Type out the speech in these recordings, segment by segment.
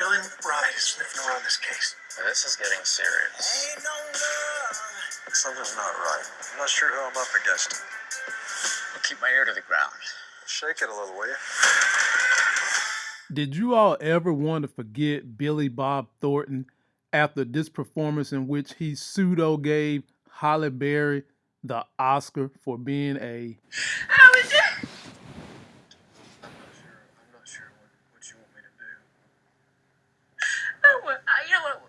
Billy McBride is sniffing around this case. This is getting serious. Something's not right. I'm not sure who I'm up against. I'll keep my ear to the ground. Shake it a little, will you? Did you all ever want to forget Billy Bob Thornton after this performance in which he pseudo gave Halle Berry the Oscar for being a How is it? I'm not sure what, what you want me to do. Oh, well, I, you know what?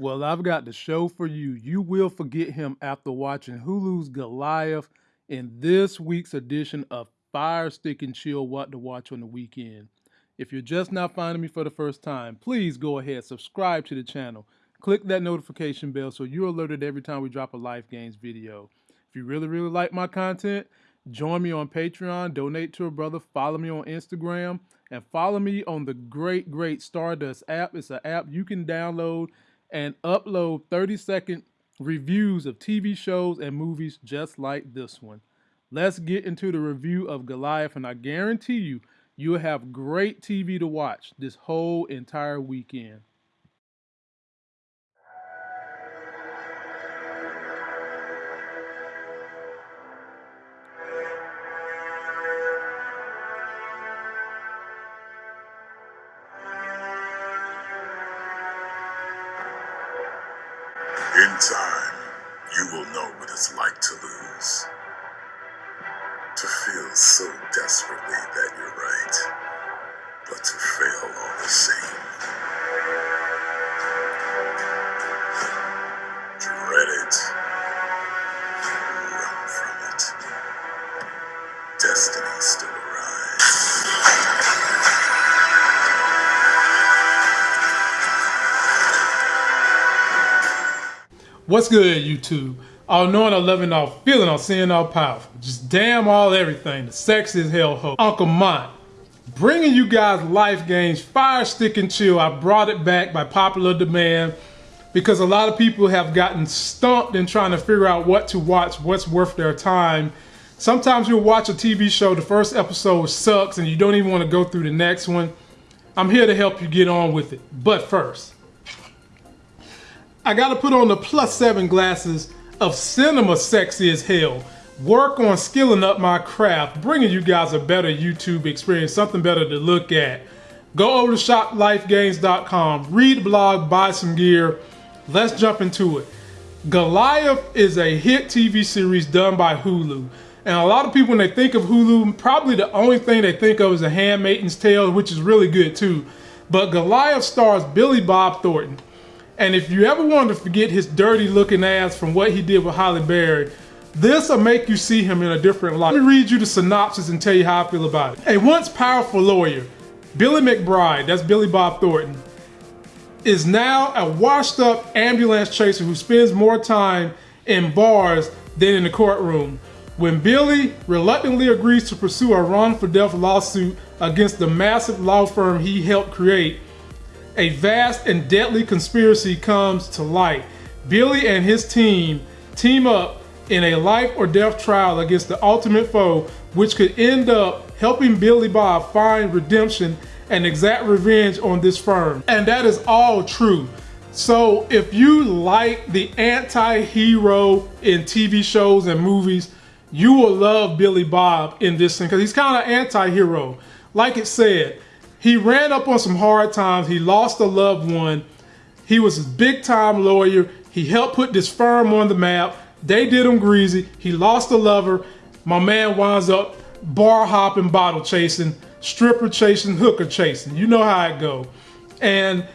Well, I've got the show for you. You will forget him after watching Hulu's Goliath in this week's edition of Fire Stick and Chill What to Watch on the Weekend. If you're just now finding me for the first time, please go ahead, subscribe to the channel, click that notification bell so you're alerted every time we drop a Life Games video. If you really, really like my content, join me on Patreon, donate to a brother, follow me on Instagram, and follow me on the great, great Stardust app. It's an app you can download and upload 30 second reviews of TV shows and movies just like this one. Let's get into the review of Goliath, and I guarantee you, you'll have great TV to watch this whole entire weekend. In time, you will know what it's like to lose. To feel so desperately that you're right, but to fail all the same. What's good, YouTube? All knowing, all loving, all feeling, all seeing, all powerful. Just damn all everything. The sex is hell ho. Uncle Mont. Bringing you guys Life Games, Fire Stick and Chill. I brought it back by popular demand because a lot of people have gotten stumped in trying to figure out what to watch, what's worth their time. Sometimes you'll watch a TV show, the first episode sucks, and you don't even want to go through the next one. I'm here to help you get on with it. But first, I gotta put on the plus seven glasses of cinema sexy as hell. Work on skilling up my craft, bringing you guys a better YouTube experience, something better to look at. Go over to shoplifegames.com, read the blog, buy some gear. Let's jump into it. Goliath is a hit TV series done by Hulu. And a lot of people, when they think of Hulu, probably the only thing they think of is A Handmaid's Tale, which is really good too. But Goliath stars Billy Bob Thornton. And if you ever wanted to forget his dirty looking ass from what he did with Halle Berry, this will make you see him in a different light. Let me read you the synopsis and tell you how I feel about it. A once powerful lawyer, Billy McBride, that's Billy Bob Thornton, is now a washed up ambulance chaser who spends more time in bars than in the courtroom. When Billy reluctantly agrees to pursue a wrongful death lawsuit against the massive law firm he helped create, a vast and deadly conspiracy comes to light. Billy and his team team up in a life or death trial against the ultimate foe, which could end up helping Billy Bob find redemption and exact revenge on this firm. And that is all true. So if you like the anti-hero in TV shows and movies, you will love Billy Bob in this thing because he's kind of anti-hero. Like it said, he ran up on some hard times. He lost a loved one. He was a big time lawyer. He helped put this firm on the map. They did him greasy. He lost a lover. My man winds up bar hopping, bottle chasing, stripper chasing, hooker chasing. You know how it go. And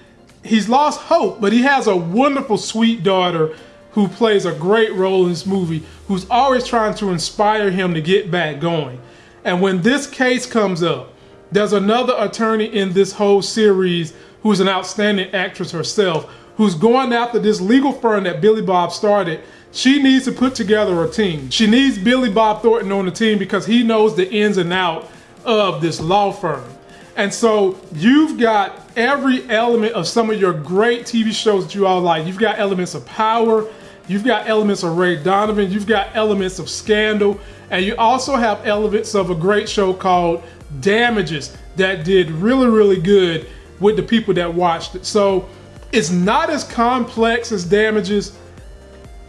he's lost hope, but he has a wonderful, sweet daughter who plays a great role in this movie, who's always trying to inspire him to get back going. And when this case comes up, there's another attorney in this whole series who's an outstanding actress herself, who's going after this legal firm that Billy Bob started. She needs to put together a team. She needs Billy Bob Thornton on the team because he knows the ins and out of this law firm. And so you've got every element of some of your great TV shows that you all like. You've got elements of power, you've got elements of Ray Donovan, you've got elements of Scandal, and you also have elements of a great show called Damages that did really, really good with the people that watched it. So it's not as complex as Damages,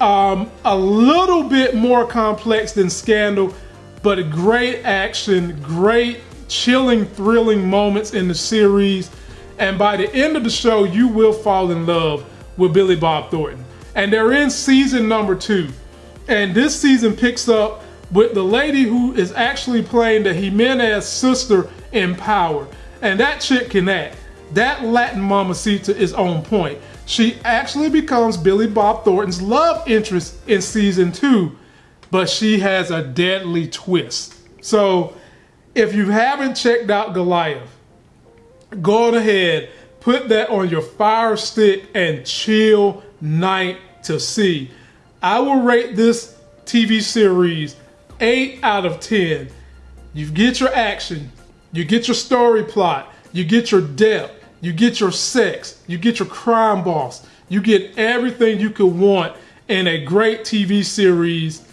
um, a little bit more complex than Scandal, but great action, great chilling, thrilling moments in the series. And by the end of the show, you will fall in love with Billy Bob Thornton. And they're in season number two. And this season picks up with the lady who is actually playing the Jimenez sister in Power. And that chick can act. That Latin mamacita is on point. She actually becomes Billy Bob Thornton's love interest in season two, but she has a deadly twist. So if you haven't checked out Goliath, go ahead, put that on your fire stick and chill night to see. I will rate this TV series 8 out of 10. You get your action, you get your story plot, you get your depth, you get your sex, you get your crime boss, you get everything you could want in a great TV series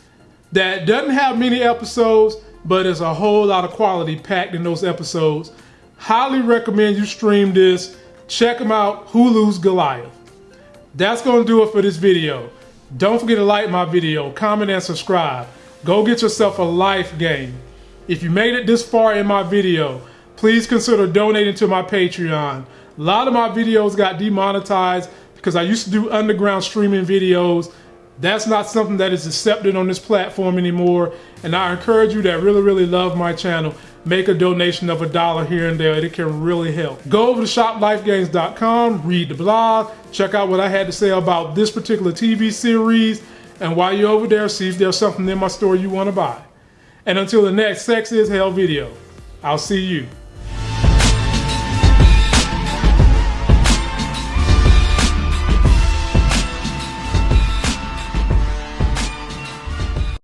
that doesn't have many episodes, but is a whole lot of quality packed in those episodes. Highly recommend you stream this. Check them out, Hulu's Goliath. That's gonna do it for this video. Don't forget to like my video, comment and subscribe. Go get yourself a life game. If you made it this far in my video, please consider donating to my Patreon. A lot of my videos got demonetized because I used to do underground streaming videos. That's not something that is accepted on this platform anymore. And I encourage you that really, really love my channel, make a donation of a dollar here and there. It can really help. Go over to shoplifegames.com, read the blog, check out what I had to say about this particular TV series. And while you're over there, see if there's something in my store you want to buy. And until the next Sex is Hell video, I'll see you